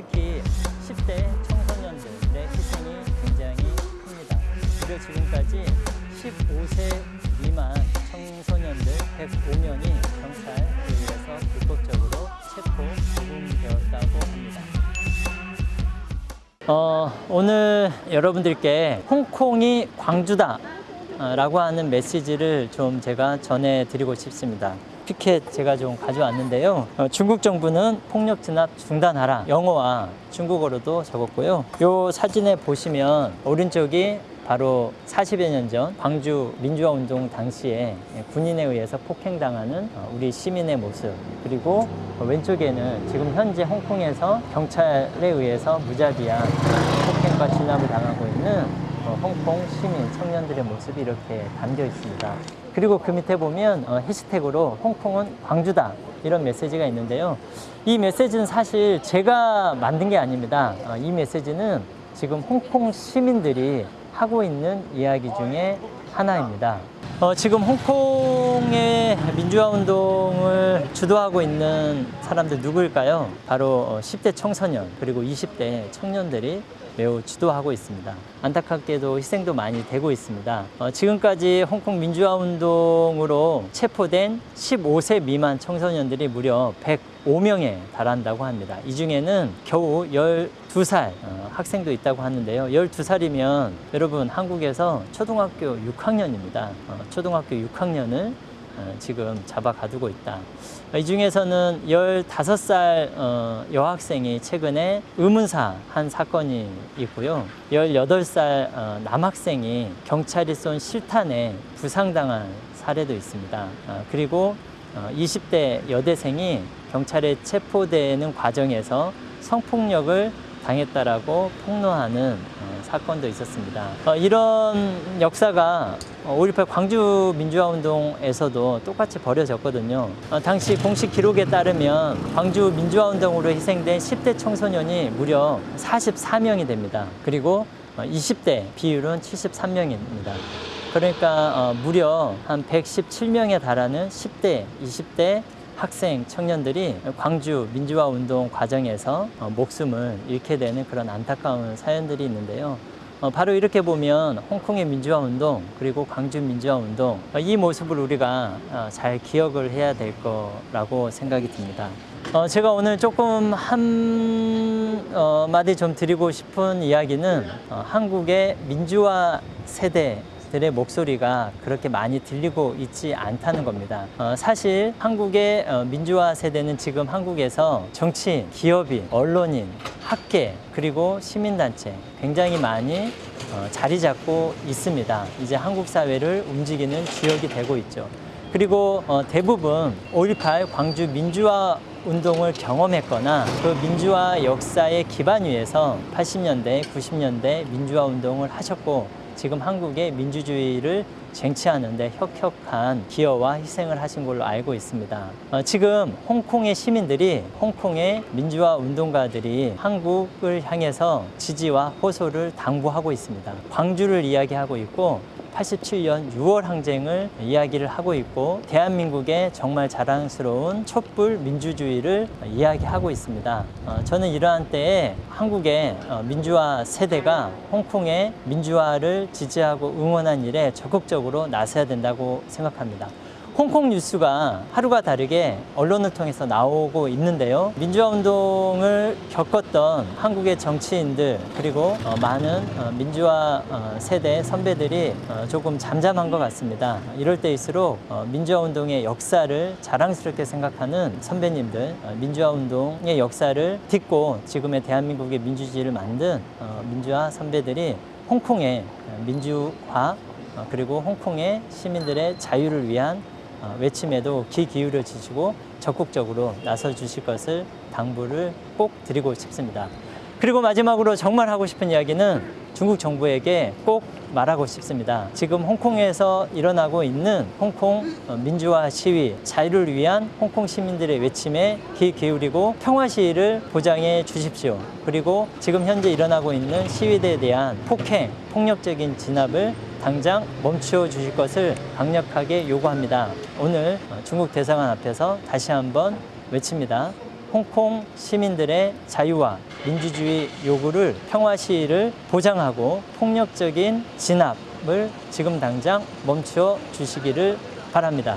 특히 10대 청소년들의 희생이 굉장히 큽니다. 무려 지금까지 15세 미만 청소년들 105명이 경찰에 의해서 불법적으로 체포 구금되었다고 합니다. 어, 오늘 여러분들께 홍콩이 광주다 어, 라고 하는 메시지를 좀 제가 전해드리고 싶습니다. 피켓 제가 좀 가져왔는데요. 어, 중국 정부는 폭력 진압 중단하라. 영어와 중국어로도 적었고요. 이 사진에 보시면 오른쪽이 바로 40여 년 전 광주 민주화 운동 당시에 군인에 의해서 폭행당하는 어, 우리 시민의 모습 그리고 왼쪽에는 지금 현재 홍콩에서 경찰에 의해서 무자비한 폭행과 진압을 당하고 있는 어, 홍콩 시민 청년들의 모습이 이렇게 담겨 있습니다. 그리고 그 밑에 보면 어, 해시태그로 홍콩은 광주다 이런 메시지가 있는데요. 이 메시지는 사실 제가 만든 게 아닙니다. 어, 이 메시지는 지금 홍콩 시민들이 하고 있는 이야기 중에 하나입니다. 어, 지금 홍콩의 민주화 운동을 주도하고 있는 사람들 누구일까요? 바로 어, 10대 청소년 그리고 20대 청년들이 매우 주도하고 있습니다. 안타깝게도 희생도 많이 되고 있습니다. 어, 지금까지 홍콩 민주화 운동으로 체포된 15세 미만 청소년들이 무려 105명에 달한다고 합니다. 이 중에는 겨우 12살 어, 학생도 있다고 하는데요. 12살이면 여러분 한국에서 초등학교 6학년입니다. 어, 초등학교 6학년을 어, 지금 잡아 가두고 있다. 이 중에서는 15살 어, 여학생이 최근에 의문사 한 사건이 있고요. 18살 어, 남학생이 경찰이 쏜 실탄에 부상당한 사례도 있습니다. 어, 그리고 어, 20대 여대생이 경찰에 체포되는 과정에서 성폭력을 당했다라고 폭로하는 어, 사건도 있었습니다. 어, 이런 역사가 5.18 광주 민주화 운동에서도 똑같이 벌어졌거든요. 어, 당시 공식 기록에 따르면 광주 민주화 운동으로 희생된 10대 청소년이 무려 44명이 됩니다. 그리고 어, 20대 비율은 73명입니다. 그러니까 어, 무려 한 117명에 달하는 10대, 20대 학생 청년들이 광주 민주화 운동 과정에서 어, 목숨을 잃게 되는 그런 안타까운 사연들이 있는데요. 어, 바로 이렇게 보면 홍콩의 민주화 운동 그리고 광주 민주화 운동 어, 이 모습을 우리가 어, 잘 기억을 해야 될 거라고 생각이 듭니다. 어, 제가 오늘 조금 한 어, 마디 좀 드리고 싶은 이야기는 어, 한국의 민주화 세대 들의 목소리가 그렇게 많이 들리고 있지 않다는 겁니다. 어, 사실 한국의 어, 민주화 세대는 지금 한국에서 정치인, 기업인, 언론인, 학계 그리고 시민단체 굉장히 많이 어, 자리 잡고 있습니다. 이제 한국 사회를 움직이는 주역이 되고 있죠. 그리고 어, 대부분 5.18 광주 민주화 운동을 경험했거나 그 민주화 역사의 기반 위에서 80년대, 90년대 민주화 운동을 하셨고 지금 한국의 민주주의를 쟁취하는 데 혁혁한 기여와 희생을 하신 걸로 알고 있습니다. 어, 지금 홍콩의 시민들이 홍콩의 민주화 운동가들이 한국을 향해서 지지와 호소를 당부하고 있습니다. 광주를 이야기하고 있고 87년 6월 항쟁을 이야기를 하고 있고 대한민국의 정말 자랑스러운 촛불 민주주의를 이야기하고 있습니다. 어, 저는 이러한 때에 한국의 어, 민주화 세대가 홍콩의 민주화를 지지하고 응원한 일에 적극적으로 나서야 된다고 생각합니다. 홍콩 뉴스가 하루가 다르게 언론을 통해서 나오고 있는데요. 민주화 운동을 겪었던 한국의 정치인들 그리고 어, 많은 어, 민주화 어, 세대 선배들이 어, 조금 잠잠한 것 같습니다. 이럴 때일수록 어, 민주화 운동의 역사를 자랑스럽게 생각하는 선배님들, 어, 민주화 운동의 역사를 딛고 지금의 대한민국의 민주주의를 만든 어, 민주화 선배들이 홍콩의 민주화 어, 그리고 홍콩의 시민들의 자유를 위한 어, 외침에도 귀 기울여 주시고 적극적으로 나서 주실 것을 당부를 꼭 드리고 싶습니다. 그리고 마지막으로 정말 하고 싶은 이야기는 중국 정부에게 꼭 말하고 싶습니다. 지금 홍콩에서 일어나고 있는 홍콩 어, 민주화 시위, 자유를 위한 홍콩 시민들의 외침에 귀 기울이고 평화 시위를 보장해 주십시오. 그리고 지금 현재 일어나고 있는 시위대에 대한 폭행, 폭력적인 진압을 당장 멈추어 주실 것을 강력하게 요구합니다. 오늘 어, 중국 대사관 앞에서 다시 한번 외칩니다. 홍콩 시민들의 자유와 민주주의 요구를 평화 시위를 보장하고 폭력적인 진압을 지금 당장 멈추어 주시기를 바랍니다.